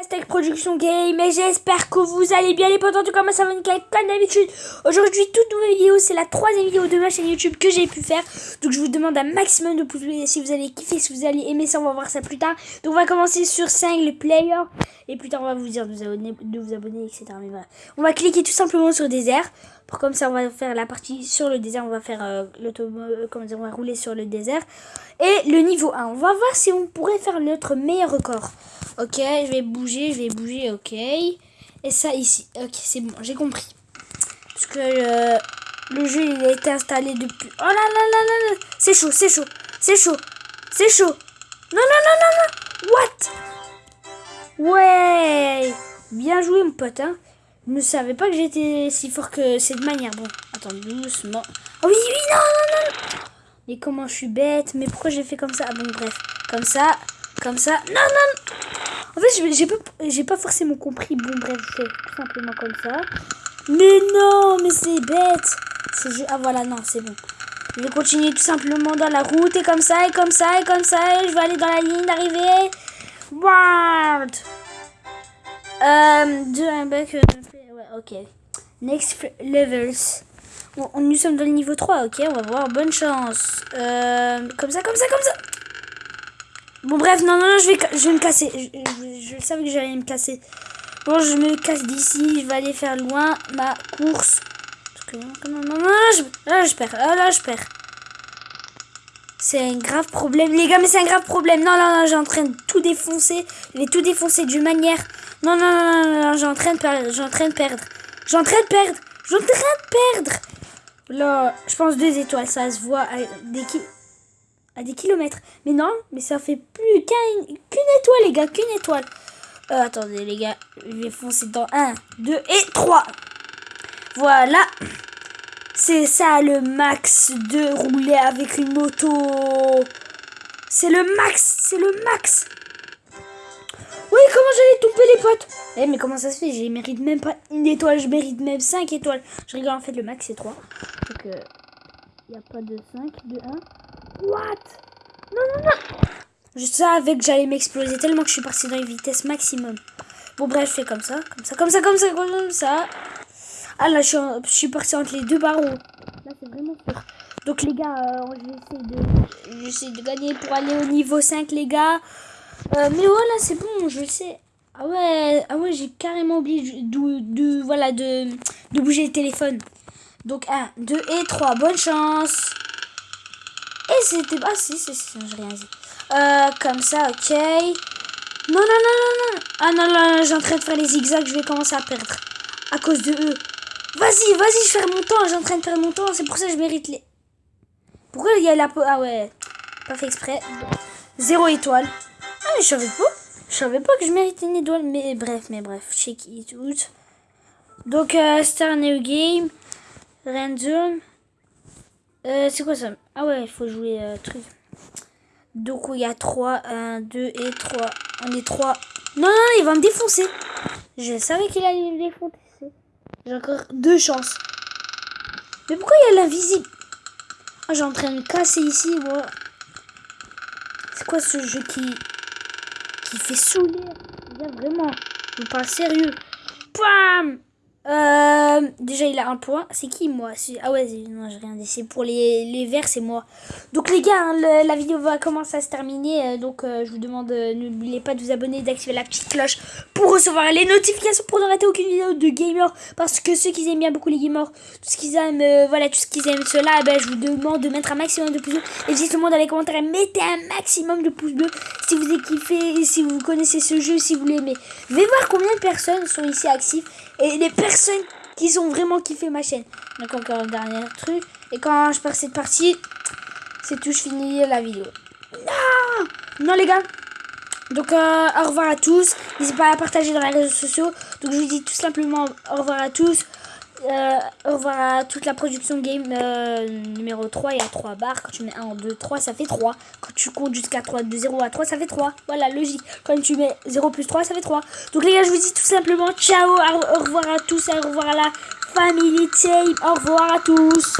Hashtag Production Game et j'espère que vous allez bien. Les potes en tout cas moi ça va comme d'habitude. Aujourd'hui toute nouvelle vidéo c'est la troisième vidéo de ma chaîne YouTube que j'ai pu faire. Donc je vous demande un maximum de pouces bleus si vous allez kiffer, si vous allez aimer ça on va voir ça plus tard. Donc on va commencer sur 5 les players Et plus tard on va vous dire de vous abonner, de vous abonner etc. On va cliquer tout simplement sur désert. Pour comme ça on va faire la partie sur le désert. On va faire euh, l'auto, euh, dire, on va rouler sur le désert. Et le niveau 1 on va voir si on pourrait faire notre meilleur record Ok, je vais bouger, je vais bouger, ok. Et ça ici, ok, c'est bon, j'ai compris. Parce que euh, le jeu, il a été installé depuis... Oh là là là là là C'est chaud, c'est chaud, c'est chaud, c'est chaud. Non, non, non, non, non What? Ouais Bien joué, mon pote, hein. Je ne savais pas que j'étais si fort que cette manière. Bon, attends, doucement. Oh oui, oui, non, non, non Mais comment je suis bête Mais pourquoi j'ai fait comme ça? Ah bon, bref. Comme ça, comme ça. Non, non en fait, j'ai pas, forcément compris. Bon, bref, je fais tout simplement comme ça. Mais non, mais c'est bête. Ah voilà, non, c'est bon. Je vais continuer tout simplement dans la route et comme ça, et comme ça, et comme ça. Et je vais aller dans la ligne d'arrivée. Wild. Euh, deux, un bac. Euh, ouais, ok. Next levels. on, nous sommes dans le niveau 3, ok, on va voir. Bonne chance. Euh, comme ça, comme ça, comme ça. Bon, bref, non, non, non, je vais, je vais me casser. Je, je, savais que j'allais me casser. Bon, je me casse d'ici. Je vais aller faire loin ma course. Parce que, non, non, non, je, là, je perds. Là, là, je perds. C'est un grave problème, les gars, mais c'est un grave problème. Non, non, non, j'ai en train de tout défoncer. Je vais tout défoncer d'une manière. Non, non, non, non, non, j'ai en train de perdre. J'ai en train de perdre. J'ai en train de perdre. J'ai en train de perdre. Là, je pense deux étoiles, ça se voit. Dès qu'il à des kilomètres. Mais non, mais ça fait plus qu'une étoile, les gars, qu'une étoile. Euh, attendez, les gars, je vais foncer dans 1, 2 et 3. Voilà. C'est ça le max de rouler avec une moto. C'est le max, c'est le max. Oui, comment j'allais tomber les potes? Eh, mais comment ça se fait? Je mérite même pas une étoile, je mérite même 5 étoiles. Je rigole, en fait, le max c'est 3. Donc, il euh, n'y a pas de 5, de 1. What? Non, non, non Je savais que j'allais m'exploser tellement que je suis parti dans une vitesse maximum. Bon, bref, je fais comme ça, comme ça, comme ça, comme ça, comme ça. Ah là, je suis, parti entre les deux barreaux. Là, c'est vraiment sûr. Donc, les gars, euh, j'essaie de, de gagner pour aller au niveau 5, les gars. Euh, mais voilà, c'est bon, je sais. Ah ouais, ah ouais j'ai carrément oublié de, de, voilà, de, de bouger le téléphone. Donc 1, 2 et 3. Bonne chance. C'était... Ah si, si, si, j'ai rien dit. Euh, comme ça, ok. Non, non, non, non, non. Ah non, non, non j'ai en train de faire les zigzags, je vais commencer à perdre. À cause de eux. Vas-y, vas-y, je fais mon temps, j'ai en train de faire mon temps, c'est pour ça que je mérite les... Pourquoi il y a la... Ah ouais, pas fait exprès. Zéro étoile. Ah mais je savais pas. Je savais pas que je méritais une étoile, mais bref, mais bref, check it out. Donc, euh, Star New Game, Random, euh, c'est quoi ça? Ah ouais, il faut jouer euh, truc. Donc il y a 3, 1, 2 et 3. On est 3. Non, non, il va me défoncer. Je savais qu'il allait me défoncer. J'ai encore deux chances. Mais pourquoi il y a l'invisible? Ah, j'ai en train de me casser ici, moi. C'est quoi ce jeu qui... Qui fait saouler? Il y a vraiment... Je parle sérieux. Pam euh, déjà, il a un point. C'est qui, moi? Ah ouais, non, j'ai rien dit. C'est pour les, les verts, c'est moi. Donc, les gars, hein, la vidéo va commencer à se terminer. Euh, donc, euh, je vous demande, n'oubliez pas de vous abonner, d'activer la petite cloche pour recevoir les notifications pour ne rater aucune vidéo de gamer. Parce que ceux qui aiment bien beaucoup les gamers, tout ce qu'ils aiment, voilà, tout ce qu'ils aiment cela, eh ben, je vous demande de mettre un maximum de pouces bleus. Et dites le monde dans les commentaires, mettez un maximum de pouces bleus si vous avez kiffé, si vous connaissez ce jeu, si vous l'aimez. Vais voir combien de personnes sont ici actives et les personnes qui ont vraiment kiffé ma chaîne. Donc encore un dernier truc. Et quand je perds cette partie, c'est tout, je finis la vidéo. Non Non les gars donc euh, au revoir à tous. N'hésitez pas à partager dans les réseaux sociaux. Donc je vous dis tout simplement au revoir à tous. Euh, revoir à toute la production game euh, numéro 3. Il y a 3 barres. Quand tu mets 1, 2, 3, ça fait 3. Quand tu comptes jusqu'à 3, de 0 à 3, ça fait 3. Voilà, logique. Quand tu mets 0 plus 3, ça fait 3. Donc les gars, je vous dis tout simplement ciao. Au revoir à tous. Au revoir à la family team. Au revoir à tous.